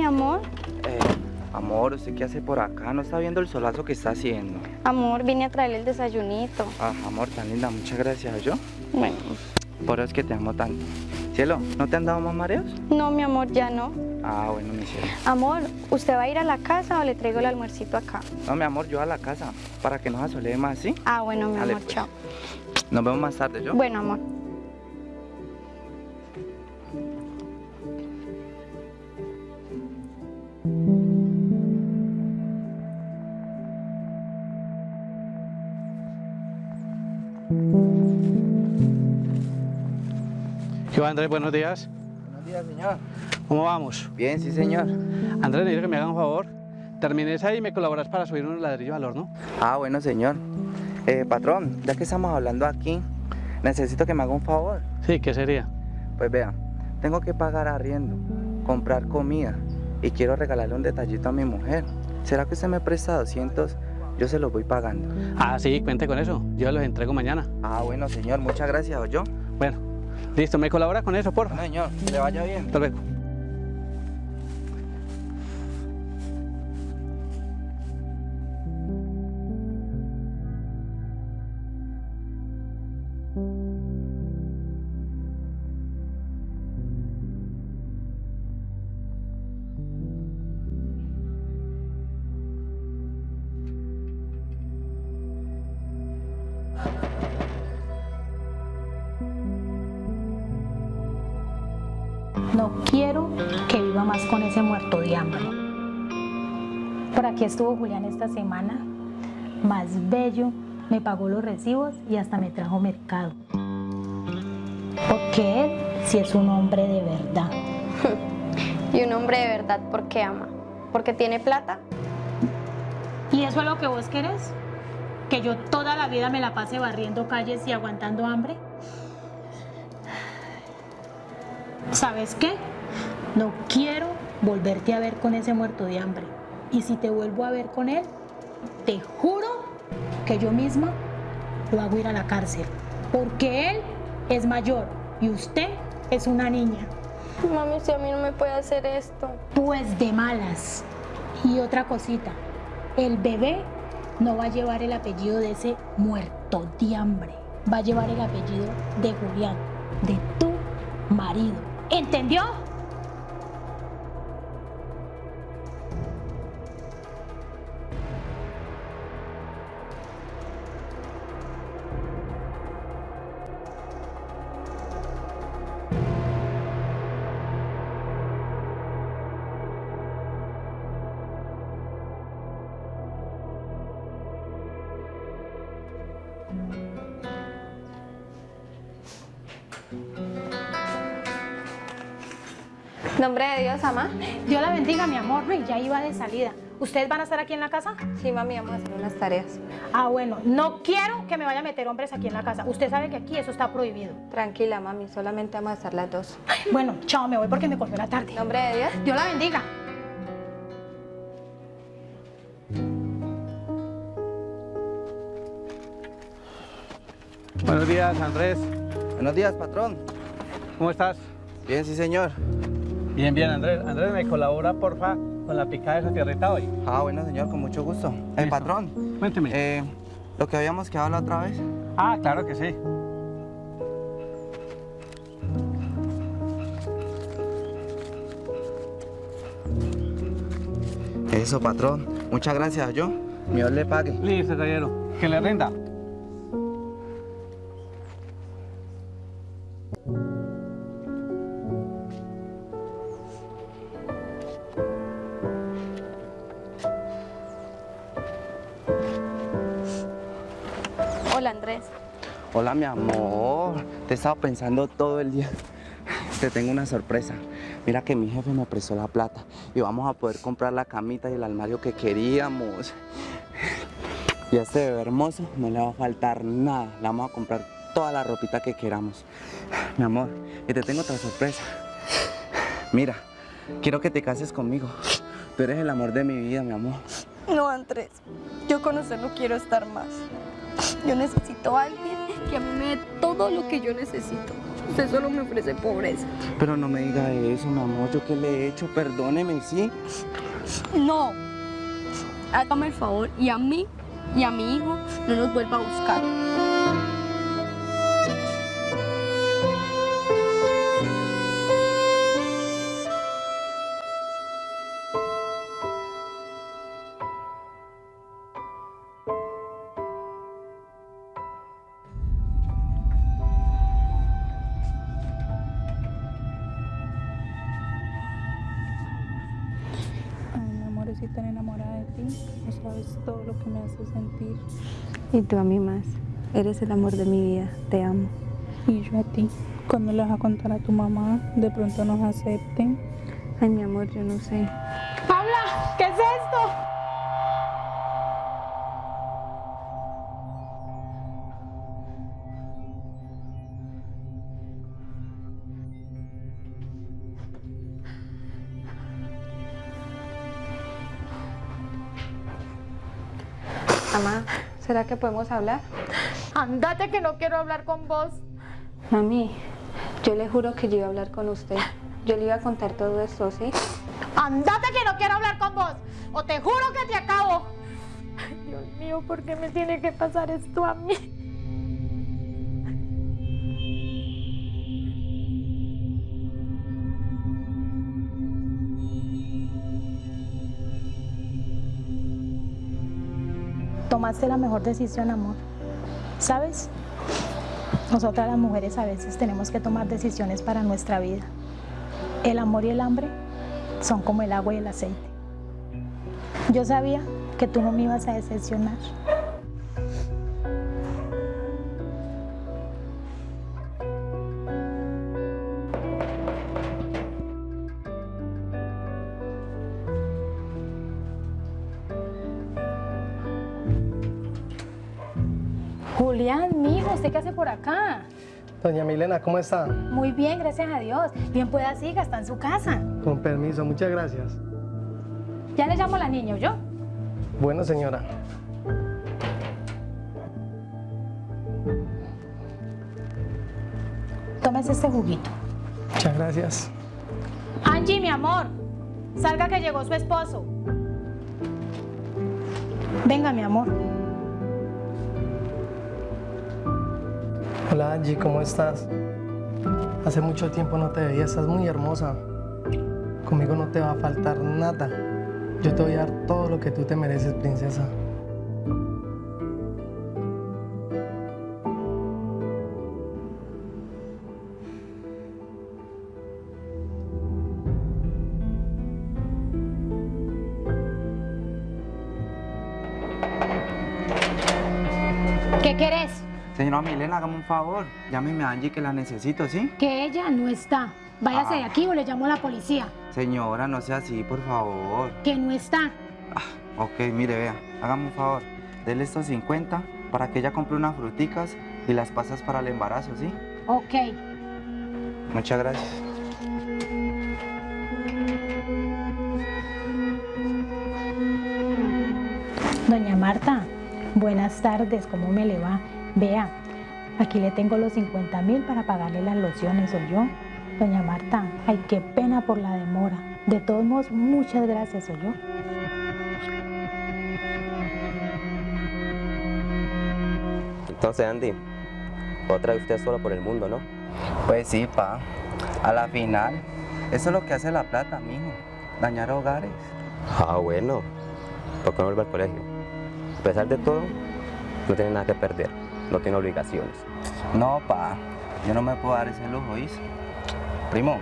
Mi amor. Eh, amor, ¿usted qué hace por acá? ¿No está viendo el solazo que está haciendo? Amor, vine a traerle el desayunito. Ah, amor, tan linda, muchas gracias. ¿Yo? Bueno. Por eso es que te amo tanto. Cielo, ¿no te han dado más mareos? No, mi amor, ya no. Ah, bueno, mi cielo. Amor, ¿usted va a ir a la casa o le traigo el almuercito acá? No, mi amor, yo a la casa, para que no se asole más, ¿sí? Ah, bueno, mi Dale, amor, pues. chao. Nos vemos más tarde, ¿yo? Bueno, amor. ¿Qué va, Andrés? Buenos días. Buenos días, señor. ¿Cómo vamos? Bien, sí, señor. Andrés, necesito que me haga un favor. Termines ahí y me colaboras para subir unos ladrillos al horno. Ah, bueno, señor. Eh, patrón, ya que estamos hablando aquí, necesito que me haga un favor. Sí, ¿qué sería? Pues vea, tengo que pagar arriendo, comprar comida y quiero regalarle un detallito a mi mujer. ¿Será que usted me presta 200? Yo se los voy pagando. Ah, sí, cuente con eso. Yo los entrego mañana. Ah, bueno, señor, muchas gracias, yo. Bueno, listo, ¿me colabora con eso, porfa? Bueno, señor, que le vaya bien. Hasta luego. No quiero que viva más con ese muerto de hambre. Por aquí estuvo Julián esta semana, más bello, me pagó los recibos y hasta me trajo mercado. Porque él sí es un hombre de verdad. Y un hombre de verdad, ¿por qué ama? ¿Porque tiene plata? ¿Y eso es lo que vos querés? ¿Que yo toda la vida me la pase barriendo calles y aguantando hambre? ¿Sabes qué? No quiero volverte a ver con ese muerto de hambre. Y si te vuelvo a ver con él, te juro que yo misma lo hago ir a la cárcel. Porque él es mayor y usted es una niña. Mami, usted a mí no me puede hacer esto. Pues de malas. Y otra cosita, el bebé no va a llevar el apellido de ese muerto de hambre. Va a llevar el apellido de Julián, de tu marido. ¿Entendió? Nombre de Dios, mamá. Dios la bendiga, mi amor. No, y ya iba de salida. ¿Ustedes van a estar aquí en la casa? Sí, mami, vamos a hacer unas tareas. Ah, bueno, no quiero que me vaya a meter hombres aquí en la casa. Usted sabe que aquí eso está prohibido. Tranquila, mami, solamente vamos a hacer las dos. Bueno, chao, me voy porque me cogió la tarde. Nombre de Dios. Dios la bendiga. Buenos días, Andrés. Buenos días, patrón. ¿Cómo estás? Bien, sí, señor. Bien, bien, Andrés. Andrés, ¿me colabora, porfa, con la picada de esa tierrita hoy? Ah, bueno, señor, con mucho gusto. El patrón, Cuénteme. eh, lo que habíamos quedado la otra vez. Ah, claro que sí. Eso, patrón. Muchas gracias, yo. Dios le pague. Listo, caballero. Que le rinda. Mi amor. Te he estado pensando todo el día. Te tengo una sorpresa. Mira que mi jefe me prestó la plata y vamos a poder comprar la camita y el armario que queríamos. Y a este bebé hermoso no le va a faltar nada. Le vamos a comprar toda la ropita que queramos. Mi amor, y te tengo otra sorpresa. Mira, quiero que te cases conmigo. Tú eres el amor de mi vida, mi amor. No, Andrés. Yo con usted no quiero estar más. Yo necesito a alguien que a mí me dé todo lo que yo necesito. Usted solo me ofrece pobreza. Pero no me diga eso, mi amor. ¿Yo qué le he hecho? Perdóneme, ¿sí? No. Hágame el favor y a mí y a mi hijo no nos vuelva a buscar. Estoy tan enamorada de ti. No sabes todo lo que me hace sentir. Y tú a mí más. Eres el amor de mi vida. Te amo. Y yo a ti. Cuando le vas a contar a tu mamá, de pronto nos acepten. Ay, mi amor, yo no sé. ¡Paula! ¿Qué es esto? Mamá, ¿será que podemos hablar? Andate que no quiero hablar con vos. Mami, yo le juro que yo iba a hablar con usted. Yo le iba a contar todo esto, ¿sí? Andate que no quiero hablar con vos. O te juro que te acabo. Ay, Dios mío, ¿por qué me tiene que pasar esto a mí? Tomaste la mejor decisión, amor. ¿Sabes? Nosotras las mujeres a veces tenemos que tomar decisiones para nuestra vida. El amor y el hambre son como el agua y el aceite. Yo sabía que tú no me ibas a decepcionar. Julián, mijo, ¿usted qué hace por acá? Doña Milena, ¿cómo está? Muy bien, gracias a Dios. Bien pueda siga, está en su casa. Con permiso, muchas gracias. Ya le llamo a la niña, ¿yo? Bueno, señora. Tómese este juguito. Muchas gracias. Angie, mi amor, salga que llegó su esposo. Venga, mi amor. Hola Angie, ¿cómo estás? Hace mucho tiempo no te veía, estás muy hermosa. Conmigo no te va a faltar nada. Yo te voy a dar todo lo que tú te mereces, princesa. ¿Qué querés? Señora Milena, hágame un favor. Llámeme a Angie que la necesito, ¿sí? Que ella no está. Váyase de Ah. aquí o le llamo a la policía. Señora, no sea así, por favor. Que no está. Ok, mire, vea, hágame un favor. Dele estos 50 para que ella compre unas fruticas y las pasas para el embarazo, ¿sí? Ok. Muchas gracias. Doña Marta, buenas tardes, ¿cómo me le va? Vea, aquí le tengo los 50 mil para pagarle las lociones, soy yo. Doña Marta, ay, qué pena por la demora. De todos modos, muchas gracias, soy yo. Entonces, Andy, otra vez usted solo por el mundo, ¿no? Pues sí, pa. A la final, eso es lo que hace la plata, mijo. Dañar hogares. Ah, bueno. ¿Por qué no vuelve al colegio? A pesar de todo, no tiene nada que perder. No tiene obligaciones. No, pa. Yo no me puedo dar ese lujo, ¿oís? Primo,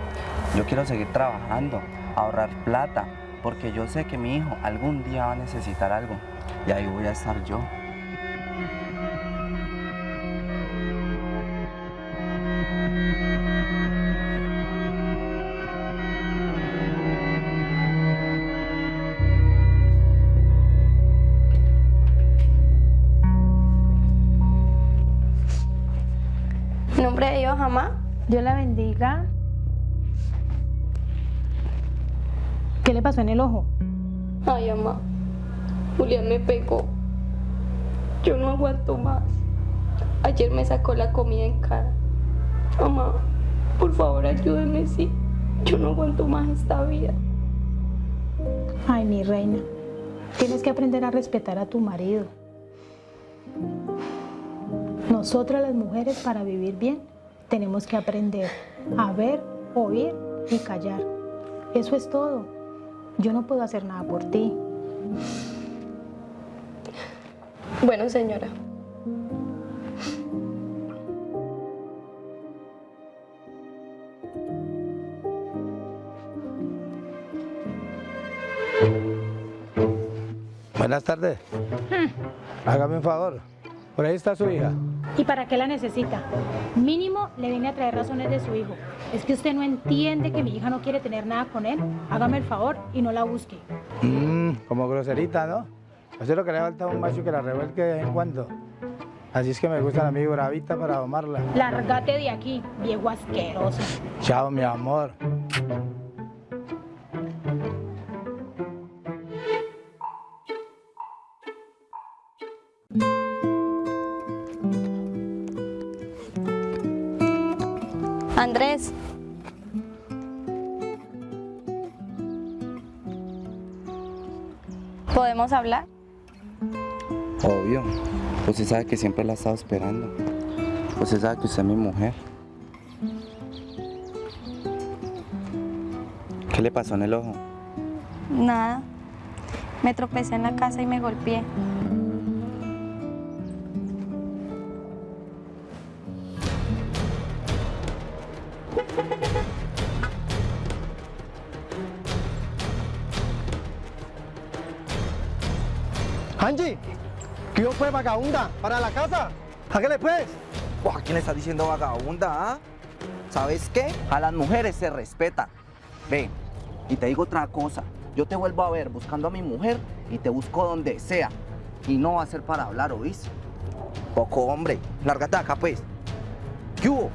yo quiero seguir trabajando, ahorrar plata, porque yo sé que mi hijo algún día va a necesitar algo. Y ahí voy a estar yo. Dios la bendiga. ¿Qué le pasó en el ojo? Ay, mamá. Julián me pegó. Yo no aguanto más. Ayer me sacó la comida en cara. Mamá, Por favor, ayúdeme, sí. Yo no aguanto más esta vida. Ay, mi reina, tienes que aprender a respetar a tu marido. Nosotras las mujeres para vivir bien tenemos que aprender a ver, oír y callar. Eso es todo. Yo no puedo hacer nada por ti. Bueno, señora. Buenas tardes. Hágame un favor. Por ahí está su hija. ¿Y para qué la necesita? Mínimo le viene a traer razones de su hijo. Es que usted no entiende que mi hija no quiere tener nada con él. Hágame el favor y no la busque. Mmm, como groserita, ¿no? Eso es lo que le falta a un macho que la revuelque de vez en cuando. Así es que me gusta la bravita para domarla. Lárgate de aquí, viejo asqueroso. Chao, mi amor. Andrés. ¿Podemos hablar? Obvio. Usted sabe que siempre la he estado esperando. Usted sabe que usted es mi mujer. ¿Qué le pasó en el ojo? Nada. Me tropecé en la casa y me golpeé. Angie, ¿qué yo fue vagabunda? ¿Para la casa? Hágale pues. ¿A quién le está diciendo vagabunda, ah? ¿Sabes qué? A las mujeres se respeta. Ve, y te digo otra cosa. Yo te vuelvo a ver buscando a mi mujer y te busco donde sea. Y no va a ser para hablar, ¿oís? Poco hombre. Lárgate acá, pues. ¿Qué hubo?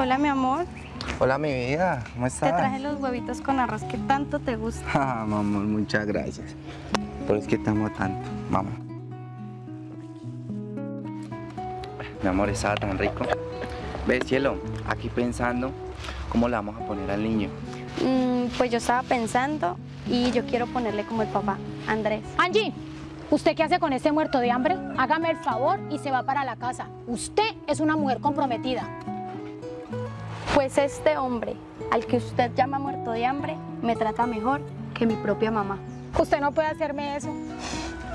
Hola, mi amor. Hola, mi vida. ¿Cómo Te estás? traje los huevitos con arroz que tanto te gusta. Ah, mamá, muchas gracias. Pero es que te amo tanto, mamá. Mi amor, estaba tan rico. Ve, cielo, aquí pensando cómo le vamos a poner al niño. Mm, pues yo estaba pensando y yo quiero ponerle como el papá, Andrés. Angie, ¿usted qué hace con este muerto de hambre? Hágame el favor y se va para la casa. Usted es una mujer comprometida. Pues este hombre, al que usted llama muerto de hambre, me trata mejor que mi propia mamá. Usted no puede hacerme eso.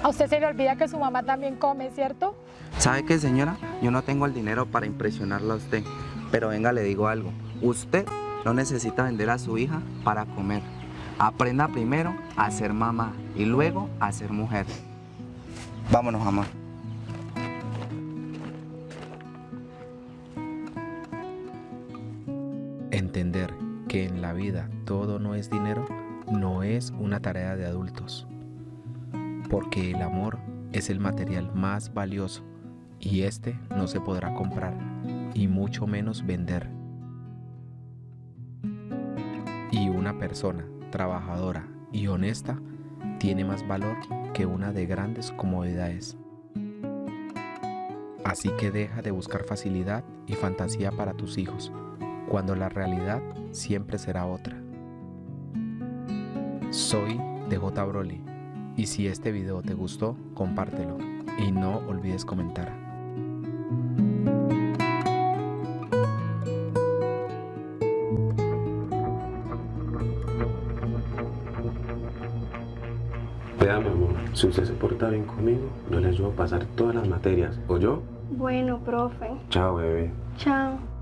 A usted se le olvida que su mamá también come, ¿cierto? ¿Sabe qué, señora? Yo no tengo el dinero para impresionarla a usted. Pero venga, le digo algo. Usted no necesita vender a su hija para comer. Aprenda primero a ser mamá y luego a ser mujer. Vámonos, amor. Entender que en la vida todo no es dinero no es una tarea de adultos, porque el amor es el material más valioso y este no se podrá comprar y mucho menos vender. Y una persona trabajadora y honesta tiene más valor que una de grandes comodidades. Así que deja de buscar facilidad y fantasía para tus hijos, cuando la realidad siempre será otra. Soy DJ Broly y si este video te gustó, compártelo y no olvides comentar. Vea, mi amor, si usted se porta bien conmigo, yo le ayudo a pasar todas las materias. ¿O yo? Bueno, profe. Chao, bebé. Chao.